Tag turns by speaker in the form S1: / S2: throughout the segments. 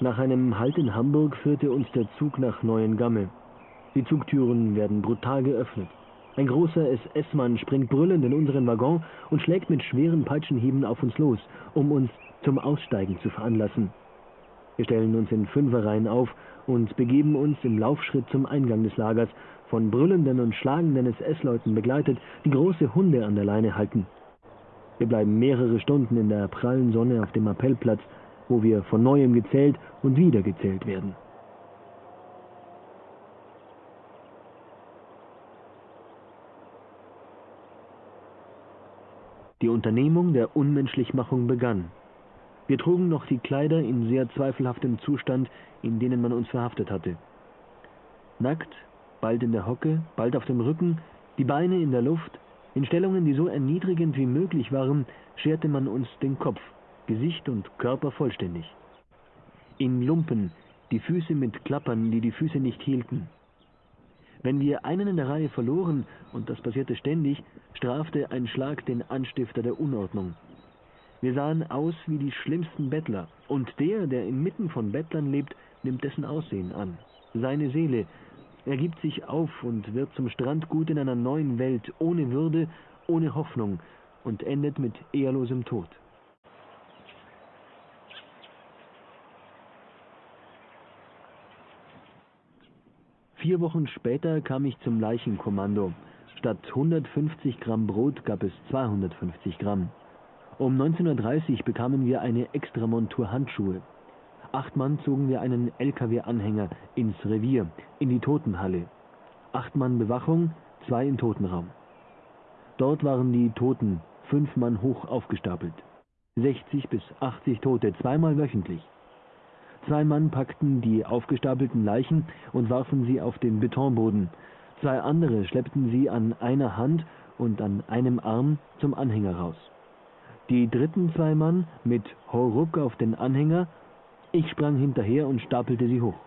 S1: Nach einem Halt in Hamburg führte uns der Zug nach Neuengamme. Die Zugtüren werden brutal geöffnet. Ein großer SS-Mann springt brüllend in unseren Waggon und schlägt mit schweren Peitschenhieben auf uns los, um uns zum Aussteigen zu veranlassen. Wir stellen uns in Fünferreihen auf und begeben uns im Laufschritt zum Eingang des Lagers, von brüllenden und schlagenden SS-Leuten begleitet, die große Hunde an der Leine halten. Wir bleiben mehrere Stunden in der prallen Sonne auf dem Appellplatz, wo wir von neuem gezählt und wieder gezählt werden. Die Unternehmung der Unmenschlichmachung begann. Wir trugen noch die Kleider in sehr zweifelhaftem Zustand, in denen man uns verhaftet hatte. Nackt, bald in der Hocke, bald auf dem Rücken, die Beine in der Luft, in Stellungen, die so erniedrigend wie möglich waren, scherte man uns den Kopf, Gesicht und Körper vollständig. In Lumpen, die Füße mit Klappern, die die Füße nicht hielten. Wenn wir einen in der Reihe verloren, und das passierte ständig, strafte ein Schlag den Anstifter der Unordnung. Wir sahen aus wie die schlimmsten Bettler, und der, der inmitten von Bettlern lebt, nimmt dessen Aussehen an. Seine Seele, er gibt sich auf und wird zum Strandgut in einer neuen Welt, ohne Würde, ohne Hoffnung, und endet mit ehrlosem Tod. Vier Wochen später kam ich zum Leichenkommando. Statt 150 Gramm Brot gab es 250 Gramm. Um 19.30 Uhr bekamen wir eine Extramontur Handschuhe. Acht Mann zogen wir einen LKW-Anhänger ins Revier, in die Totenhalle. Acht Mann Bewachung, zwei im Totenraum. Dort waren die Toten fünf Mann hoch aufgestapelt. 60 bis 80 Tote, zweimal wöchentlich. Zwei Mann packten die aufgestapelten Leichen und warfen sie auf den Betonboden. Zwei andere schleppten sie an einer Hand und an einem Arm zum Anhänger raus. Die dritten zwei Mann mit Horuk auf den Anhänger. Ich sprang hinterher und stapelte sie hoch.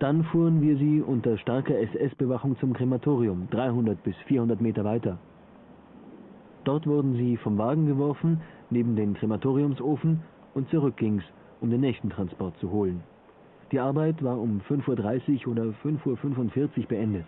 S1: Dann fuhren wir sie unter starker SS-Bewachung zum Krematorium, 300 bis 400 Meter weiter. Dort wurden sie vom Wagen geworfen, neben den Krematoriumsofen, und zurück ging's um den nächsten Transport zu holen. Die Arbeit war um 5.30 Uhr oder 5.45 Uhr beendet.